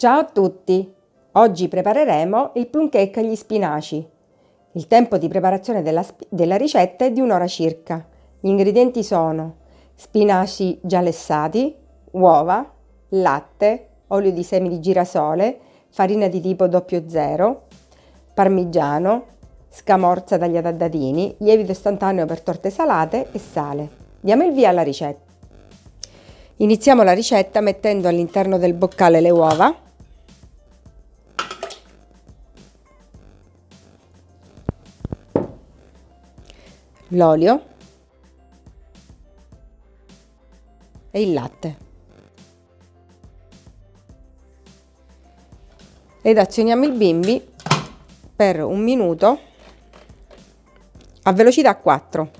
Ciao a tutti! Oggi prepareremo il plum cake agli spinaci. Il tempo di preparazione della, della ricetta è di un'ora circa. Gli ingredienti sono spinaci già lessati, uova, latte, olio di semi di girasole, farina di tipo 00, parmigiano, scamorza tagliata a dadini, lievito istantaneo per torte salate e sale. Diamo il via alla ricetta. Iniziamo la ricetta mettendo all'interno del boccale le uova l'olio e il latte. Ed azioniamo il bimbi per un minuto a velocità 4.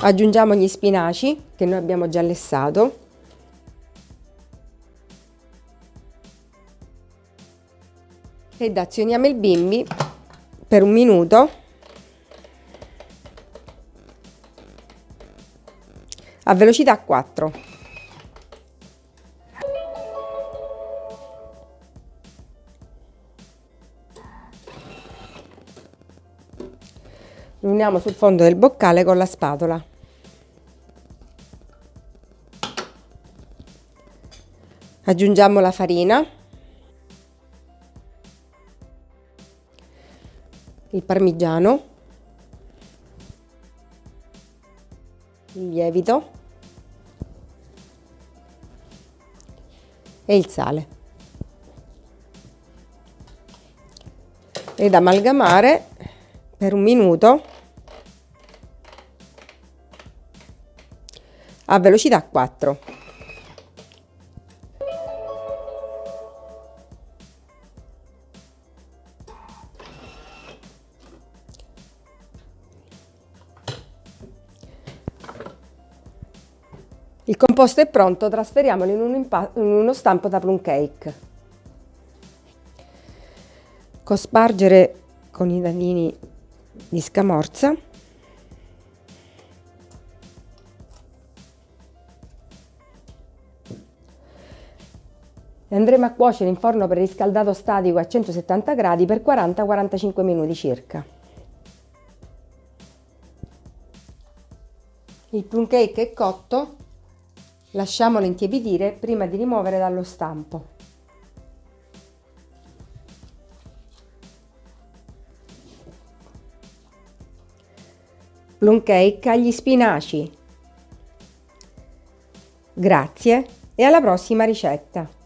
Aggiungiamo gli spinaci che noi abbiamo già lessato ed azioniamo il bimbi per un minuto a velocità 4. Lo sul fondo del boccale con la spatola. Aggiungiamo la farina il parmigiano, il lievito e il sale. Ed amalgamare per un minuto a velocità 4. Il composto è pronto, trasferiamolo in, un in uno stampo da plum cake. Cospargere con i danini di scamorza. Andremo a cuocere in forno preriscaldato statico a 170 gradi per 40-45 minuti circa. Il plum cake è cotto, Lasciamolo intiepidire prima di rimuovere dallo stampo. Plum cake agli spinaci. Grazie e alla prossima ricetta!